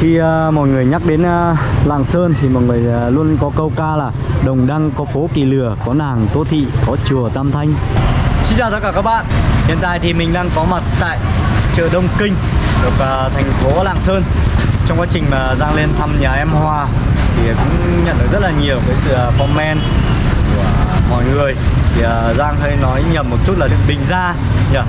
Khi à, mọi người nhắc đến à, Lạng Sơn thì mọi người à, luôn có câu ca là Đồng Đăng có phố Kỳ Lừa, có nàng Tô Thị, có chùa Tam Thanh. Xin chào tất cả các bạn. Hiện tại thì mình đang có mặt tại chợ Đông Kinh Được à, thành phố Lạng Sơn. Trong quá trình mà Giang lên thăm nhà em Hoa Thì cũng nhận được rất là nhiều cái sự comment của mọi người. Thì à, Giang hơi nói nhầm một chút là Bình Gia nhỉ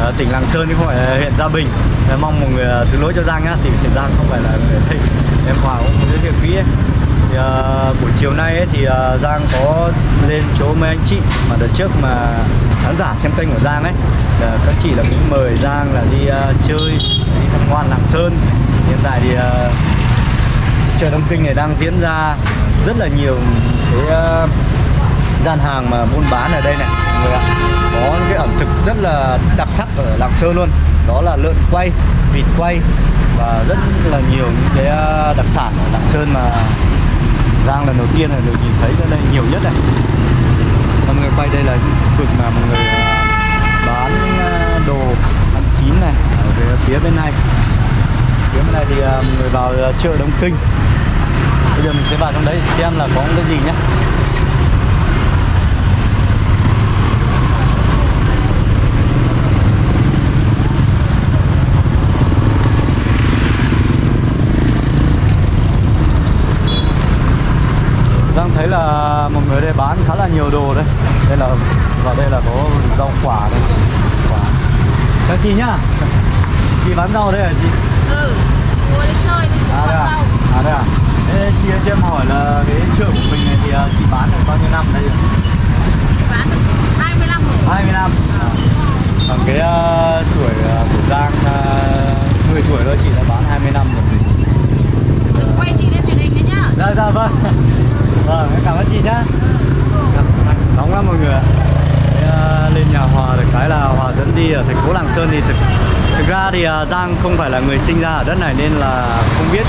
Ờ, tỉnh Lạng Sơn chứ không phải là huyện Gia Bình. Em mong mọi người ờ, thứ lỗi cho Giang nhá. Thì huyện Giang không phải là người thịnh em Hòa cũng giới thiệu kỹ ấy. thì, ờ, buổi chiều nay ấy, thì ờ, Giang có lên chỗ mấy anh chị mà đợt trước mà khán giả xem kênh của Giang ấy. Là các chị là cũng mời Giang là đi ờ, chơi đi tham quan Lạng Sơn. Hiện tại thì ờ, chợ Đông Kinh này đang diễn ra rất là nhiều cái uh, gian hàng mà buôn bán ở đây này mọi người ạ cái ẩm thực rất là đặc sắc ở Lạng Sơn luôn. Đó là lợn quay, vịt quay và rất là nhiều những cái à, đặc sản ở Lạng Sơn mà Giang lần đầu tiên là được nhìn thấy ở đây nhiều nhất này. Mọi người quay đây là những vực mà mọi người à, bán à, đồ ăn chín này ở về phía bên này. Phía bên này thì mọi người vào chợ Đông Kinh. Bây giờ mình sẽ vào trong đấy xem là có cái gì nhé Giang thấy là một người đây bán khá là nhiều đồ đây Đây là vào đây là có rau quả đây quả. Chào chị nhá Chị bán rau đây hả chị? Ừ, mua đi chơi đi À bắt đây à? rau À đây à? Ê, chị cho em hỏi là cái chợ của mình này thì à, chị bán được bao nhiêu năm đây rồi? Bán được 25 rồi. 20 năm à. Còn cái à, tuổi à, của Giang uh, 10 tuổi thôi chị đã bán 20 năm rồi. Đừng quay chị lên truyền hình đấy nhá. Dạ dạ vâng. Vâng cảm ơn chị nhá. Nóng lắm mọi người ạ. À, Lên nhà Hòa được cái là Hòa dẫn đi ở thành phố Lạng Sơn thì thực Thực ra thì à, Giang không phải là người sinh ra ở đất này nên là không biết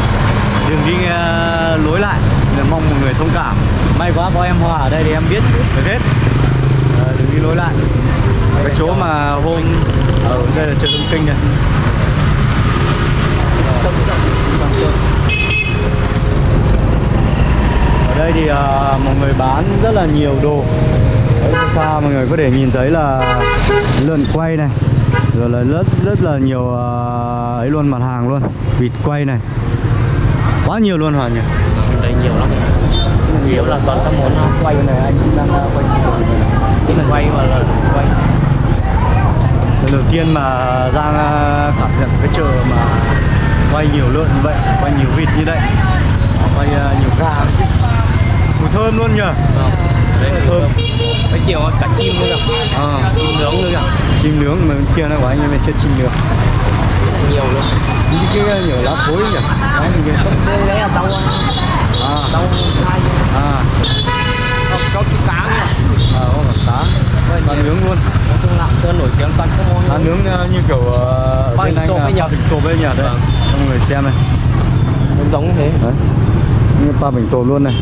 đường đi ờ, lối lại. Nên là mong mọi người thông cảm. May quá có em Hòa ở đây thì em biết được hết. Ờ, à, Đường đi lối lại. Cái chỗ mà hôm ờ, Ở đây là chợ Đông Kinh này. Ở đây thì uh, mọi người bán rất là nhiều đồ. Pha mọi người có thể nhìn thấy là lợn quay này Rồi là rất rất là nhiều uh, ấy luôn mặt hàng luôn. Vịt quay này. Quá nhiều luôn Hoàn nhỉ? Đây nhiều lắm. Nhiều là toàn các món uh, Quay này anh đang à, quay cái mình quay mà là quay. Lần đầu tiên mà Giang à, cảm nhận cái chợ mà quay nhiều lợn như vậy, quay nhiều vịt như vậy. Quay à, nhiều gà. Mùi thơm luôn nhỉ? Vâng. đây là Thơm. cái kiểu cả chim nữa kìa à, chim nướng nữa kìa. Chim nướng mà bên kia nó của anh em kia chim nướng nhiều luôn Những cái nhiều lá thối nhỉ? Đấy, cái đây đấy là rau À, rau hai. À, có có cái cá nữa. À, có cả cá. Cá nướng luôn. Nói chung lạng sơn nổi tiếng toàn các món Cá nướng à, như kiểu à, Ba bên anh là bình tộp ấy nhỉ? Đấy. Vâng. Cho mọi người xem này. Giống giống như thế. Đấy. Như ba bình tộp luôn này.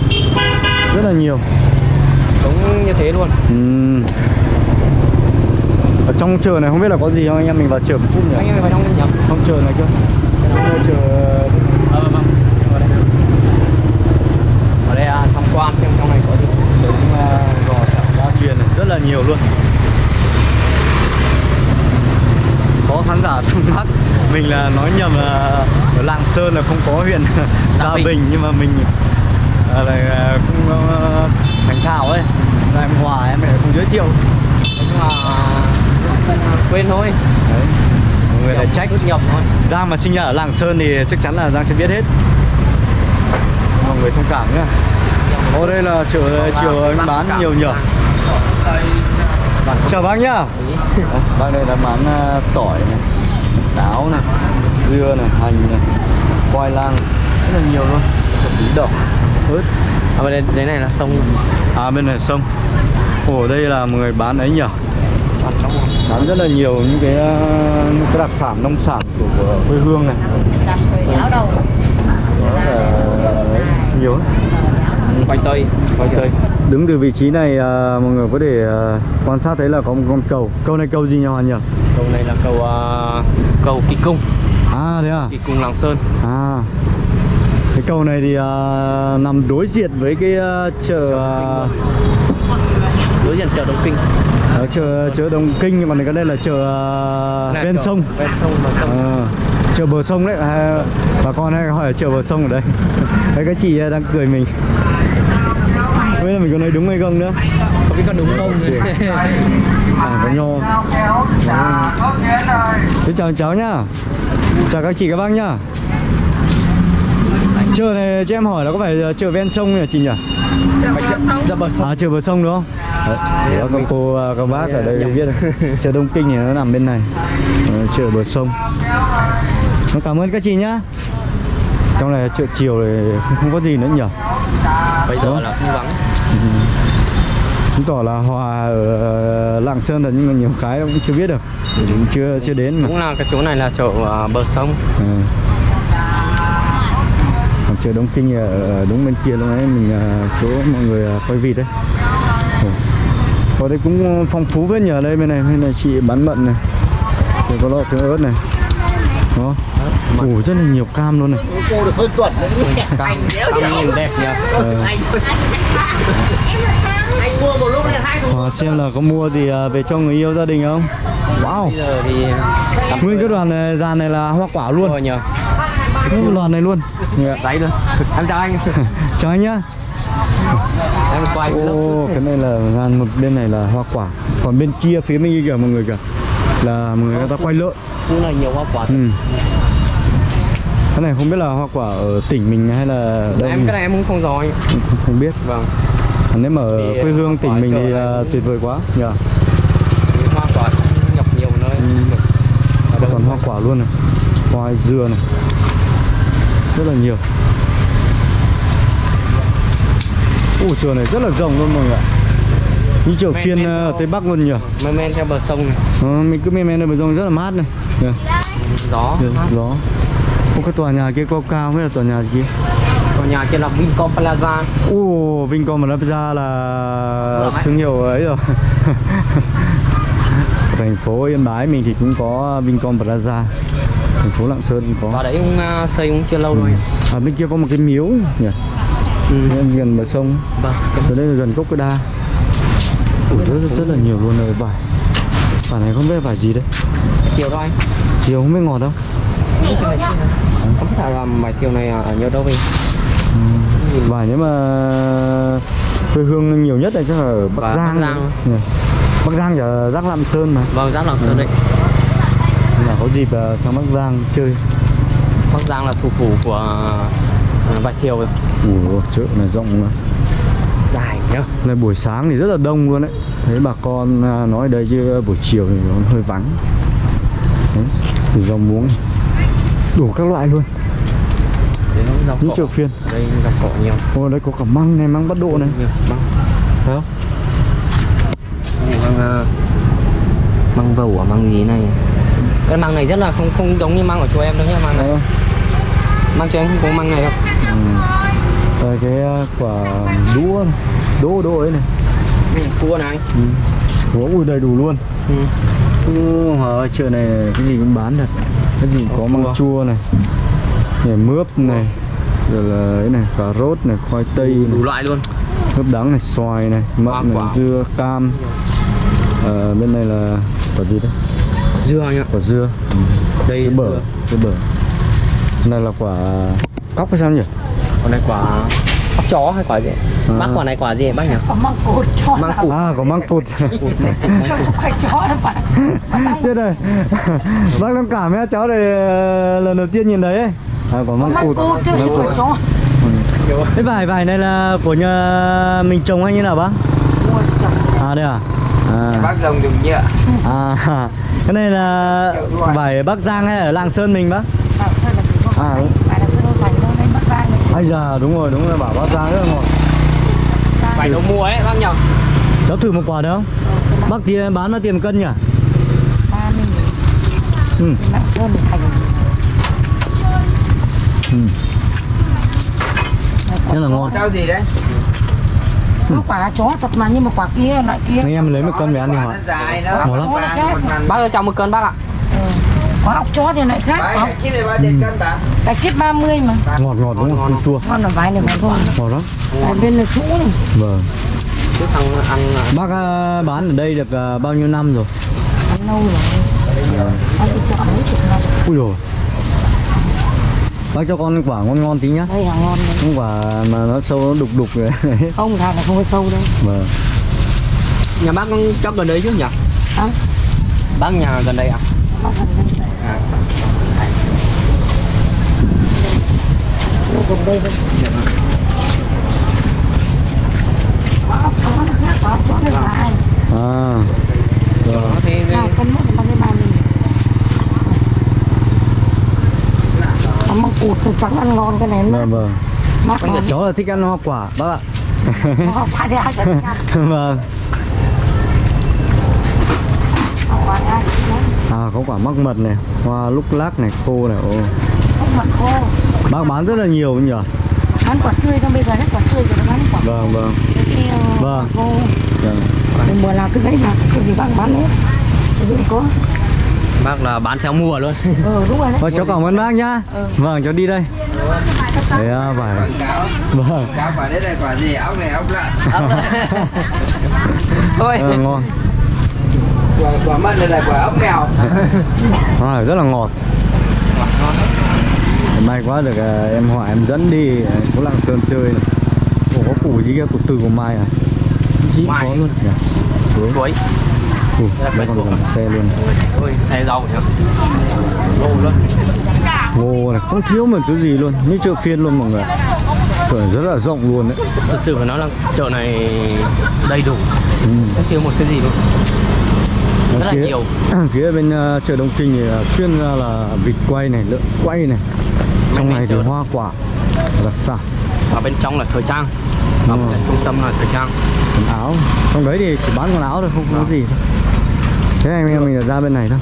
Rất là nhiều. Giống như thế luôn. Ừm. Trong chợ này không biết là có gì không anh em mình vào chợ một chút nhỉ? anh em vào trong nhỉ Trong chợ này chưa? Chợ ờ vâng vào đây ở đây à, tham quan xem trong này có gì đúng uh, gò gia truyền này rất là nhiều luôn. Có khán giả thắc mắc mình là nói nhầm là ở Lạng Sơn là không có huyện Gia Bình. Bình nhưng mà mình là à, không uh, thành thạo ấy. Là em Hòa em lại không giới thiệu. nói chung là quên thôi. Đấy. Mọi người lại trách nhầm thôi. Giang mà sinh ra ở Lạng Sơn thì chắc chắn là Giang sẽ biết hết. Mọi người thông cảm nhá. Ô đây là chợ chiều anh bán nhiều nhở? Chào bác nhá. Bác đây là bán à, tỏi này Táo này Dưa này, hành này Khoai lang. Rất là nhiều luôn. Tí đậu ớt. À, bên đây dưới này là sông. À bên này sông. Ồ đây là người bán ấy nhở Bán rất là nhiều những cái, à, những cái đặc sản nông sản của, của quê hương này. Đó nhiều lắm. quanh tây. Khoai tây. Đứng từ vị trí này à, mọi người có thể à, quan sát thấy là có một con cầu. Cầu này cầu gì nhỉ Hoàn nhỉ? Cầu này là cầu à, cầu kỳ cung. À thế à? Thì cùng Lạng Sơn. À. Cái cầu này thì à, nằm đối diện với cái à, chợ à, Đối diện chợ Đông Kinh ở chợ chợ Đông Kinh còn cái đây là chợ à, Là ven chợ sông. Ven sông bờ sông. Ờ, chợ bờ sông đấy. À, bà con hay hỏi là chợ bờ sông ở đây. Đấy các chị đang cười mình. Không biết là mình có nói đúng hay không nữa. Không biết có đúng không. À có nho. Thế chào cháu nhá. Chào các chị các bác nhá. Chợ này cho em hỏi là có phải chợ ven sông nhỉ chị nhỉ? Chợ bờ sông. À chợ bờ sông đúng không Đấy, để các cô à, các bác ở đây Nhầm. biết chợ Đông Kinh thì nó nằm bên này. Ờ, chợ bờ sông. Nó cảm ơn các chị nhá. Trong này chợ chiều này không, không có gì nữa nhỉ Bây giờ là không vắng chứng tỏ là hòa ở Lạng Sơn là nhưng mà nhiều cái cũng chưa biết được. Cũng chưa chưa đến mà. Cũng là cái chỗ này là chợ à, bờ sông. Ừ. còn chợ Đông Kinh ở đúng bên kia lúc nãy mình à, chỗ mọi người quay vịt đấy. Ở đây cũng phong phú với nhờ đây bên này bên này chị bán mận này. Rồi có lọ tương ớt này. Đó. Ồ, rất là nhiều cam luôn này. Cam, cam nhìn đẹp nhỉ? Ờ. Anh mua một lúc này hai thùng Hòa xem là có mua gì à, về cho người yêu gia đình không? Wow. Thì nguyên cái đoàn này, dàn này là hoa quả luôn. Rồi nhờ. Đoàn này luôn. Đấy luôn. Em chào anh. Chào anh nhá Em quay Ô, cái này là một bên này là hoa quả. Còn bên kia phía bên kia kìa mọi người kìa là mọi người người ta quay lợn Khu này nhiều hoa quả ừ. cái này không biết là hoa quả ở tỉnh mình hay là đâu Em nhỉ? cái này em cũng không rõ không, không biết. Vâng. Nếu mà ở Thì, quê hương hoa tỉnh mình thì thì- tuyệt vời quá. Nhờ. Cái hoa quả nhập nhiều nơi. Ừ. Còn hoa quả luôn này. Khoai dưa này. Rất là nhiều Ủa chợ này rất là rộng luôn mọi người ạ. Như chợ Men- phiên men ở theo- Tây Bắc luôn nhỉ? Men men theo bờ sông này. Ờ, mình cứ men men ở bờ sông rất là mát này. Kìa. Gió. Được, gió. Ô, cái tòa nhà kia cao cao mới là tòa nhà kia? Còn nhà kia là Vincom Plaza. Ồ, Vincom Plaza là thương hiệu ấy rồi. Ở Thành phố Yên Bái mình thì cũng có Vincom Plaza. Thành phố Lạng Sơn cũng Và có đấy cũng à, xây cũng chưa lâu rồi. À bên kia có một cái miếu nhỉ ừ. Gần- bờ sông. Vâng. Ở đây là gần Cốc Cái Đa. Ủa, rất, rất, rất là nhiều luôn rồi vải. Vải này không biết vải gì đấy. Chiều thôi anh? Chiều không biết ngọt đâu. Không biết là mày thiều này ở nhiều đâu vậy Vải nếu mà quê hương nhiều nhất là chắc là ở Bắc Và Giang Bắc Giang. nhỉ? Bắc Giang là Giác Lạm Sơn mà. Vâng, Giáp Lạng Sơn đấy. Nên là có dịp à, sang Bắc Giang chơi. Bắc Giang là thủ phủ của à, vải thiều rồi. Ủa chợ này rộng mà Dài nhá Này buổi sáng thì rất là đông luôn đấy. Thấy bà con à, nói đây chứ buổi chiều thì nó hơi vắng. Đấy, rau muống. Đủ các loại luôn. Đấy nó rau Những chợ phiên. Đây rau cỏ nhiều. Ồ đây có cả măng này, măng bắt độ này. Nhiều, Măng. Thấy không? Này, măng à, Măng vầu à, măng gì này. Cái măng này rất là không không giống như măng của chỗ em đâu nhá Măng này Không? Măng chỗ em không có măng này đâu Đây cái à, quả đũa Đỗ đỗ ấy này Này, cua này ừ. Ủa, ui đầy đủ luôn ừ. Ừ, chợ này cái gì cũng bán được Cái gì có măng cua. chua này này mướp này Rồi là ấy này, cà rốt này, khoai tây này Đủ loại luôn Mướp đắng này, xoài này, mận này, quả. dưa, cam Ờ, Bên này là quả gì đấy? Dưa anh ạ Quả dưa Đây Cái bở, cái bở Này là quả cóc hay sao nhỉ? Còn này quả ốc chó hay quả gì? À. Bác quả này quả gì bác nhỉ? Có măng cụt cho Măng cụt. À, có măng cụt. Không phải chó đâu bạn Chết rồi. Bác thông cảm nhé, cháu này lần đầu tiên nhìn thấy ấy. À, có măng Măng cụt. chứ Măng không cụt. phải chó. Cái vải vải này là của nhà mình trồng hay như nào bác? À đây à? À, bác dòng dùng nhựa à cái này là vải Bắc Giang hay ở Lạng Sơn mình bác? Bảo sao là mình không À, đúng. Phải là Sơn Đô Thành đâu Đấy Bắc Giang này Ai già đúng rồi, đúng rồi, bảo Bắc Giang rất là ngon. Phải đầu mùa ấy bác nhỉ? Cháu thử một quả được không? Bác thì bán bao tiền cân nhỉ? Ba mươi Ừ. Lạng Sơn thì thành. Gì Ừ. Rất là ngon. Rau gì đấy? Nó quả chó thật mà nhưng mà quả kia loại kia. Anh em lấy một cân về ăn đi nó dài nó Ngon lắm. Bác ơi chào một cân bác ạ quả ốc chó thì lại khác. Quả ốc. chip này bao tiền cân bà? cái chip 30 mà. Ngọt ngọt đúng không? Tua. Ngon là vài này mà thôi. Ngọt lắm ở bên là chú này. Vâng. Chứ thằng ăn là bác à, bán ở đây được à, bao nhiêu năm rồi? Ăn lâu rồi. Ăn đi chợ mấy chục năm. Ui rồi bác cho con quả ngon ngon tí nhá. Đây là ngon đấy. Không quả mà nó sâu nó đục đục rồi. Không này không có sâu đâu. Vâng. Nhà bác cho gần đấy chứ nhỉ? Hả? Bác nhà gần đây à? Nó gần đây. À. Chó nó dài à Nó măng cụt thì trắng ăn ngon cái này vâng vâng ngon cháu là thích ăn hoa quả bác ạ. Đi ai ăn. Vâng không phải ai cho ăn. À có quả mắc mật này hoa lúc lác này khô này ồ mật khô. Bác bán rất là nhiều nhỉ? Bán quả tươi xong bây giờ hết quả tươi rồi nó bán quả vâng vâng. ờ, Vâng. khô vâng. Thì mùa nào cứ thấy mà cái gì bán bán hết. Cái gì có. Bác là bán theo mùa luôn. ừ đúng rồi đấy. Vâng, cháu cảm ơn bác nhá. Vâng cháu đi đây. Đấy à, phải. Vâng. Quả đấy là quả gì? Ốc này ốc lợn. Thôi. Ờ, ngon Quả, quả mận này là quả ốc mèo. Hoa này rất là ngọt may quá được à, em hỏi em dẫn đi à, có lạng sơn chơi này Ủa, có củ gì kia củ từ của mai à Gì Mai. có luôn nhỉ chuối Chuối. Ủa, Đây còn cả xe luôn Ôi, xe rau nhá. Ngô luôn. ngô này không thiếu một thứ gì luôn như chợ phiên luôn mọi người chợ rất là rộng luôn đấy Thật sự phải nói là chợ này đầy đủ. ừ. Không thiếu một cái gì luôn. Rất là phía, nhiều. phía bên ờ, chợ Đông Kinh thì là chuyên ra là vịt quay này lợn quay này trong này thì hoa quả đặc sản Ở bên trong là thời trang. Ở Ừ. trung tâm là thời trang. quần áo trong đấy thì chỉ bán quần áo thôi không có gì thôi thế anh em mình là ra bên này thôi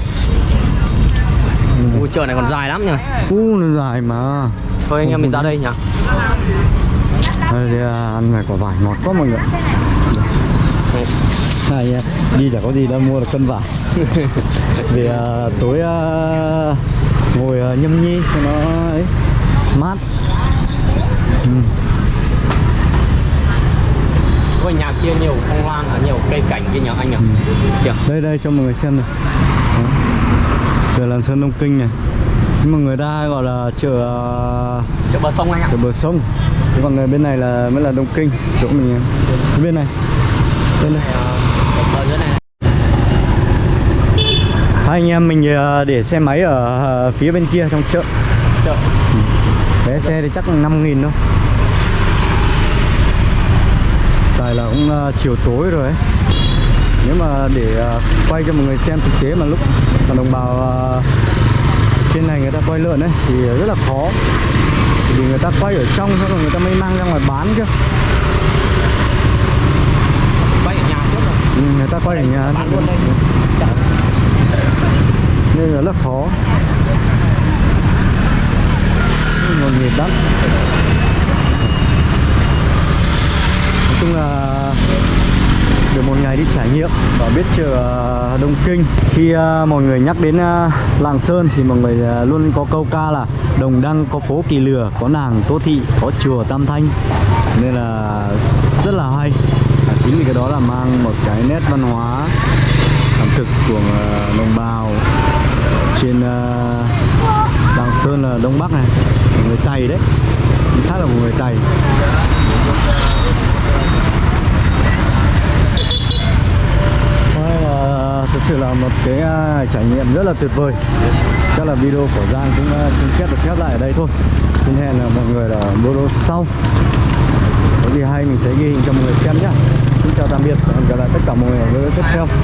Ui, chợ này còn dài lắm nhỉ. u nó dài mà Thôi anh em mình ra đây nhỉ. đây thì à, ăn này quả vải ngọt quá mọi người này nha đi chả có gì đâu mua được cân vải. Vì à, tối à, ngồi à, nhâm nhi cho nó ấy mát. Ừ. Ôi nhà kia nhiều phong lan, à, nhiều cây cảnh kia nhỉ anh nhỉ. Kìa. đây đây cho mọi người xem này. Chợ làng sơn đông kinh này. Nhưng mà người ta hay gọi là chợ à, Chợ bờ sông anh ạ. chợ bờ sông. Còn người bên này là mới là đông kinh chỗ mình bên này. Bên này Ờ, Ở dưới này. hai anh em mình ờ, để xe máy ở ờ, phía bên kia trong chợ Chợ. vé xe thì chắc là 5 nghìn thôi tại là cũng ờ, chiều tối rồi ấy nếu mà để quay cho mọi người xem thực tế mà lúc mà đồng bào trên này người ta quay lợn ấy thì rất là khó vì người ta quay ở trong xong rồi người ta mới mang ra ngoài bán chứ Quay ở nhà trước rồi. ừ, người ta quay ở nhà Bán luôn đây. Nên là rất khó. Nhộn nhiệt lắm nói chung là được một ngày đi trải nghiệm và biết chợ à, Đông Kinh. Khi uh, mọi người nhắc đến uh, Lạng Sơn thì mọi người uh, luôn có câu ca là Đồng Đăng có phố Kỳ Lừa có nàng Tô Thị có chùa Tam Thanh. Nên là rất là hay. À, chính vì cái đó là mang một cái nét văn hóa ẩm thực của đồng bào trên ờ, Lạng Sơn là Đông Bắc này. Của người Tày đấy. Chính xác là của người Tày. Ờ, thực sự là một cái ờ, trải nghiệm rất là tuyệt vời. Chắc là video của Giang cũng à, xin phép được khép lại ở đây thôi. Xin hẹn là mọi người ở video sau. Có gì hay mình sẽ ghi hình cho mọi người xem nhé xin chào tạm biệt và hẹn gặp lại tất cả mọi người ở video tiếp theo.